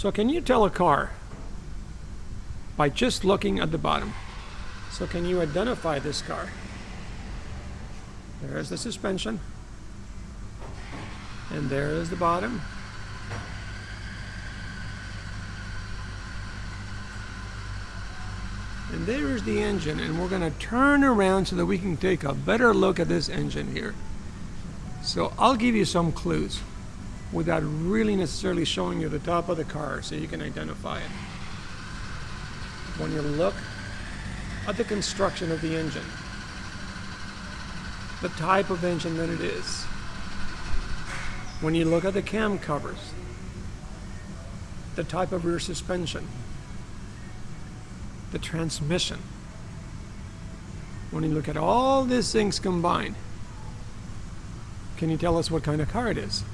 So can you tell a car by just looking at the bottom? So can you identify this car? There is the suspension. And there is the bottom. And there is the engine, and we're going to turn around so that we can take a better look at this engine here. So I'll give you some clues without really necessarily showing you the top of the car so you can identify it. When you look at the construction of the engine, the type of engine that it is, when you look at the cam covers, the type of rear suspension, the transmission, when you look at all these things combined, can you tell us what kind of car it is?